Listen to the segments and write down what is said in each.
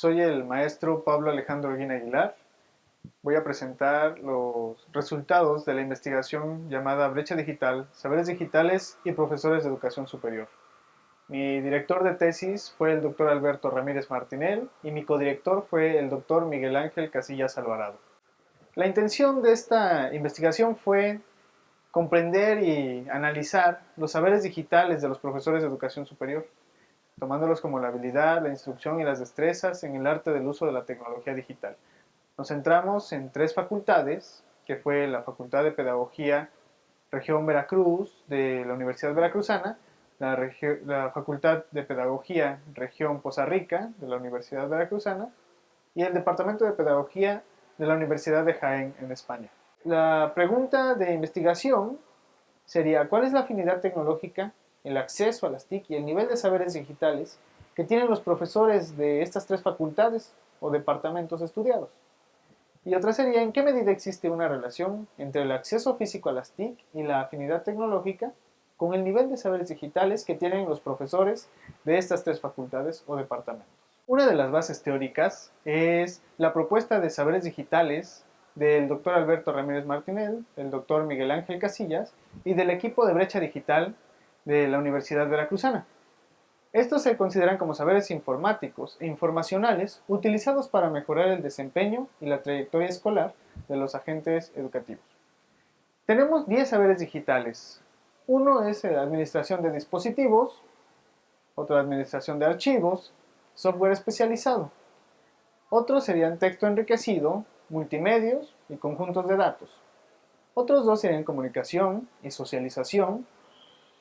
Soy el maestro Pablo Alejandro Guina Aguilar. Voy a presentar los resultados de la investigación llamada Brecha Digital, Saberes Digitales y Profesores de Educación Superior. Mi director de tesis fue el doctor Alberto Ramírez Martinel y mi codirector fue el doctor Miguel Ángel Casillas Alvarado. La intención de esta investigación fue comprender y analizar los saberes digitales de los profesores de educación superior tomándolos como la habilidad, la instrucción y las destrezas en el arte del uso de la tecnología digital. Nos centramos en tres facultades, que fue la Facultad de Pedagogía Región Veracruz de la Universidad Veracruzana, la, la Facultad de Pedagogía Región Poza Rica de la Universidad Veracruzana y el Departamento de Pedagogía de la Universidad de Jaén en España. La pregunta de investigación sería, ¿cuál es la afinidad tecnológica el acceso a las TIC y el nivel de saberes digitales que tienen los profesores de estas tres facultades o departamentos estudiados. Y otra sería en qué medida existe una relación entre el acceso físico a las TIC y la afinidad tecnológica con el nivel de saberes digitales que tienen los profesores de estas tres facultades o departamentos. Una de las bases teóricas es la propuesta de saberes digitales del doctor Alberto Ramírez Martinel, del doctor Miguel Ángel Casillas y del equipo de brecha digital de la Universidad Veracruzana. Estos se consideran como saberes informáticos e informacionales utilizados para mejorar el desempeño y la trayectoria escolar de los agentes educativos. Tenemos 10 saberes digitales. Uno es la administración de dispositivos, otro administración de archivos, software especializado. Otros serían texto enriquecido, multimedios y conjuntos de datos. Otros dos serían comunicación y socialización,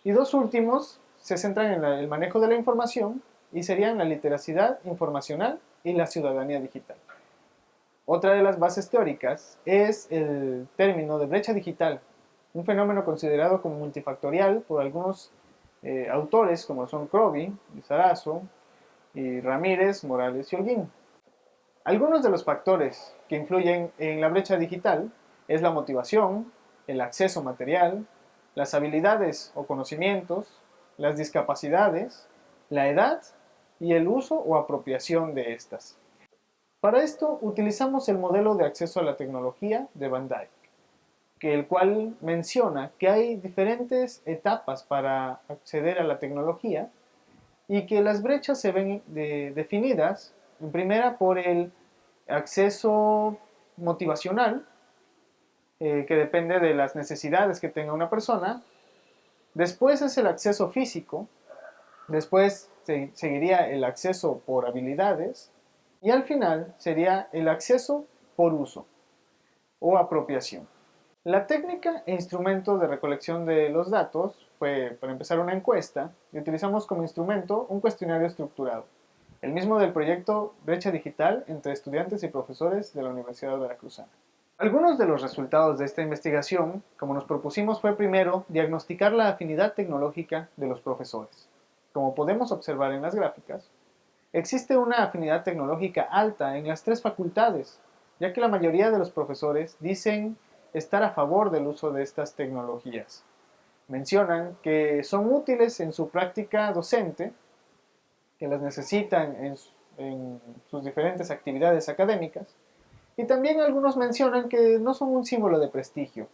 y dos últimos se centran en el manejo de la información y serían la literacidad informacional y la ciudadanía digital. Otra de las bases teóricas es el término de brecha digital, un fenómeno considerado como multifactorial por algunos eh, autores como son Croby, Sarazo, y Ramírez, Morales y Holguín. Algunos de los factores que influyen en la brecha digital es la motivación, el acceso material, las habilidades o conocimientos, las discapacidades, la edad y el uso o apropiación de estas. Para esto utilizamos el modelo de acceso a la tecnología de Van Dyck, que el cual menciona que hay diferentes etapas para acceder a la tecnología y que las brechas se ven definidas, en primera por el acceso motivacional, eh, que depende de las necesidades que tenga una persona. Después es el acceso físico, después seguiría el acceso por habilidades y al final sería el acceso por uso o apropiación. La técnica e instrumento de recolección de los datos fue, para empezar, una encuesta y utilizamos como instrumento un cuestionario estructurado, el mismo del proyecto Brecha Digital entre estudiantes y profesores de la Universidad Veracruzana. Algunos de los resultados de esta investigación, como nos propusimos, fue primero diagnosticar la afinidad tecnológica de los profesores. Como podemos observar en las gráficas, existe una afinidad tecnológica alta en las tres facultades, ya que la mayoría de los profesores dicen estar a favor del uso de estas tecnologías. Mencionan que son útiles en su práctica docente, que las necesitan en, sus diferentes actividades académicas, y también algunos mencionan que no son un símbolo de prestigio.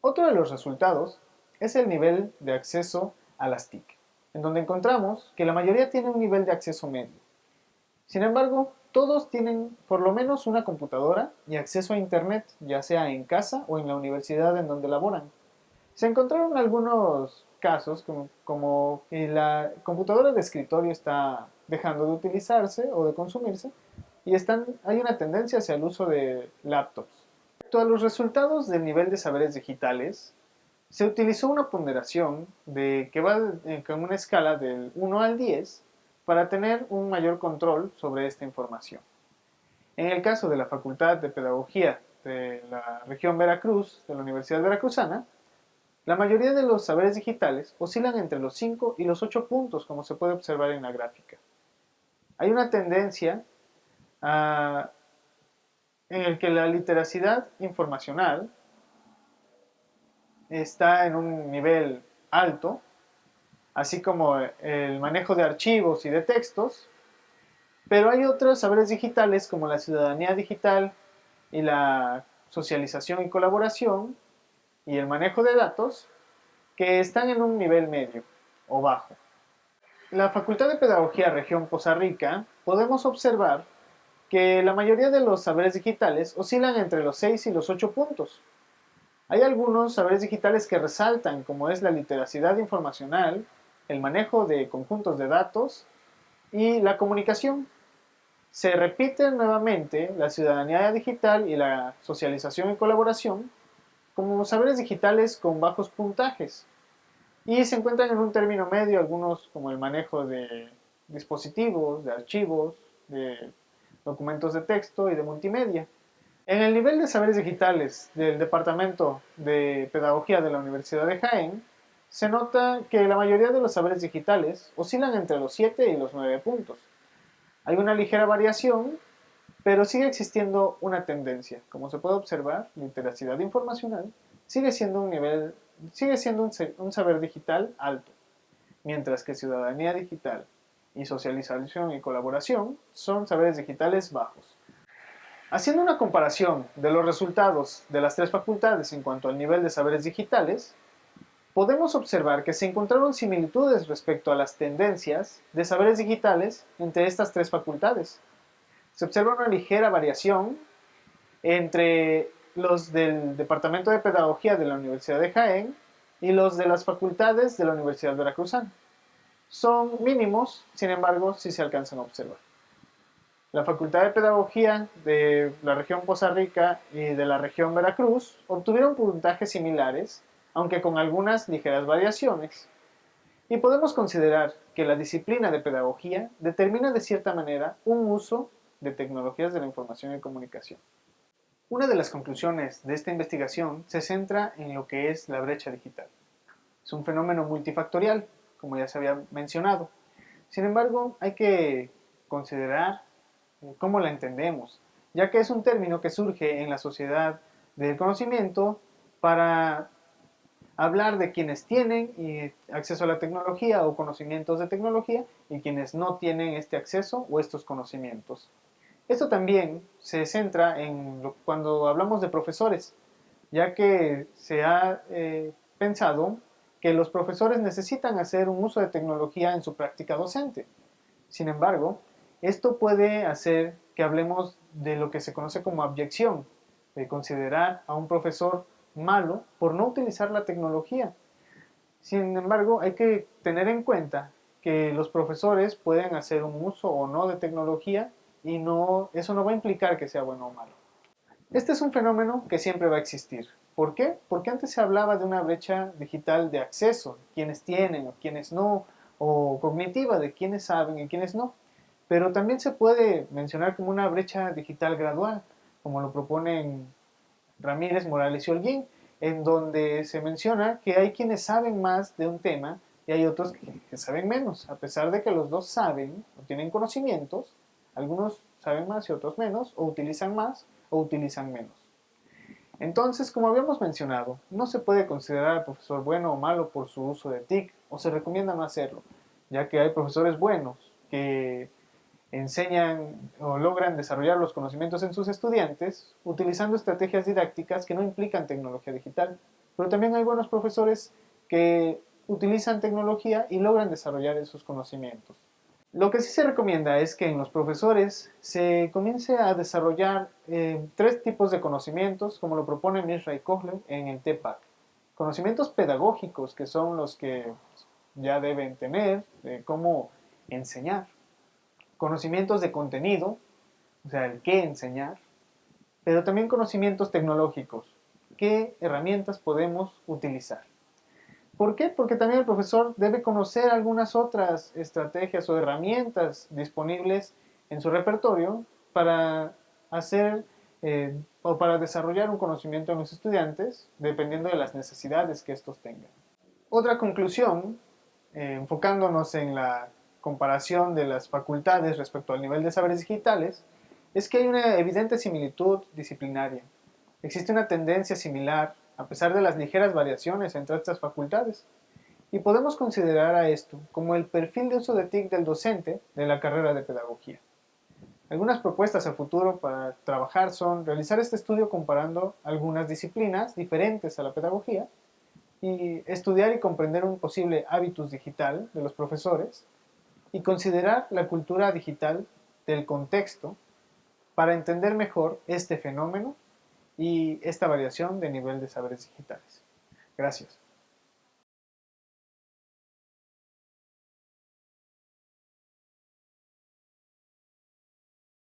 Otro de los resultados es el nivel de acceso a las TIC, en donde encontramos que la mayoría tiene un nivel de acceso medio. Sin embargo, todos tienen por lo menos una computadora y acceso a internet, ya sea en casa o en la universidad en donde laboran. Se encontraron algunos casos como, como que la computadora de escritorio está dejando de utilizarse o de consumirse y están, hay una tendencia hacia el uso de laptops. Respecto a los resultados del nivel de saberes digitales, se utilizó una ponderación de, que va con una escala del 1 al 10 para tener un mayor control sobre esta información. En el caso de la Facultad de Pedagogía de la región Veracruz, de la Universidad Veracruzana, la mayoría de los saberes digitales oscilan entre los 5 y los 8 puntos, como se puede observar en la gráfica. Hay una tendencia en el que la literacidad informacional está en un nivel alto, así como el manejo de archivos y de textos, Pero hay otros saberes digitales como la ciudadanía digital y la socialización y colaboración y el manejo de datos que están en un nivel medio o bajo. La Facultad de Pedagogía Región Poza Rica podemos observar que la mayoría de los saberes digitales oscilan entre los 6 y los 8 puntos. Hay algunos saberes digitales que resaltan, como es la literacidad informacional, el manejo de conjuntos de datos y la comunicación. Se repiten nuevamente la ciudadanía digital y la socialización y colaboración como saberes digitales con bajos puntajes y se encuentran en un término medio algunos como el manejo de dispositivos, de archivos, de documentos de texto y de multimedia. En el nivel de saberes digitales del Departamento de Pedagogía de la Universidad de Jaén, se nota que la mayoría de los saberes digitales oscilan entre los 7 y los 9 puntos. Hay una ligera variación, pero sigue existiendo una tendencia. Como se puede observar, literacidad informacional sigue siendo un nivel, sigue siendo un, un saber digital alto, mientras que ciudadanía digital y socialización y colaboración son saberes digitales bajos. Haciendo una comparación de los resultados de las tres facultades en cuanto al nivel de saberes digitales, podemos observar que se encontraron similitudes respecto a las tendencias de saberes digitales entre estas tres facultades. Se observa una ligera variación entre los del Departamento de Pedagogía de la Universidad de Jaén y los de las facultades de la Universidad Veracruzana. Son mínimos, sin embargo, sí se alcanzan a observar. La Facultad de Pedagogía de la región Poza Rica y de la región Veracruz obtuvieron puntajes similares, aunque con algunas ligeras variaciones. Y podemos considerar que la disciplina de pedagogía determina de cierta manera un uso de tecnologías de la información y comunicación. Una de las conclusiones de esta investigación se centra en lo que es la brecha digital. Es un fenómeno multifactorial, como ya se había mencionado. Sin embargo, hay que considerar cómo la entendemos, ya que es un término que surge en la sociedad del conocimiento para hablar de quienes tienen acceso a la tecnología o conocimientos de tecnología y quienes no tienen este acceso o estos conocimientos. Esto también se centra en cuando hablamos de profesores, ya que se ha eh, pensado que los profesores necesitan hacer un uso de tecnología en su práctica docente. Sin embargo, esto puede hacer que hablemos de lo que se conoce como abyección, de considerar a un profesor malo por no utilizar la tecnología. Sin embargo, hay que tener en cuenta que los profesores pueden hacer un uso o no de tecnología y no, eso no va a implicar que sea bueno o malo. Este es un fenómeno que siempre va a existir. ¿Por qué? Porque antes se hablaba de una brecha digital de acceso, quienes tienen o quienes no, o cognitiva de quienes saben y quienes no. Pero también se puede mencionar como una brecha digital gradual, como lo proponen Ramírez, Morales y Holguín, en donde se menciona que hay quienes saben más de un tema y hay otros que, saben menos, a pesar de que los dos saben o tienen conocimientos, algunos saben más y otros menos, o utilizan más o utilizan menos. Entonces, como habíamos mencionado, no se puede considerar al profesor bueno o malo por su uso de TIC, o se recomienda no hacerlo, ya que hay profesores buenos que enseñan o logran desarrollar los conocimientos en sus estudiantes utilizando estrategias didácticas que no implican tecnología digital. Pero también hay buenos profesores que utilizan tecnología y logran desarrollar esos conocimientos. Lo que sí se recomienda es que en los profesores se comience a desarrollar eh, tres tipos de conocimientos, como lo propone Mishra Kohler en el TEPAC. Conocimientos pedagógicos, que son los que ya deben tener, de cómo enseñar. Conocimientos de contenido, o sea, el qué enseñar. Pero también conocimientos tecnológicos, qué herramientas podemos utilizar. ¿Por qué? Porque también el profesor debe conocer algunas otras estrategias o herramientas disponibles en su repertorio para hacer eh, o para desarrollar un conocimiento en los estudiantes dependiendo de las necesidades que estos tengan. Otra conclusión, eh, enfocándonos en la comparación de las facultades respecto al nivel de saberes digitales, es que hay una evidente similitud disciplinaria. Existe una tendencia similar a pesar de las ligeras variaciones entre estas facultades. Y podemos considerar a esto como el perfil de uso de TIC del docente de la carrera de pedagogía. Algunas propuestas a futuro para trabajar son realizar este estudio comparando algunas disciplinas diferentes a la pedagogía y estudiar y comprender un posible hábitus digital de los profesores y considerar la cultura digital del contexto para entender mejor este fenómeno y esta variación de nivel de saberes digitales. Gracias.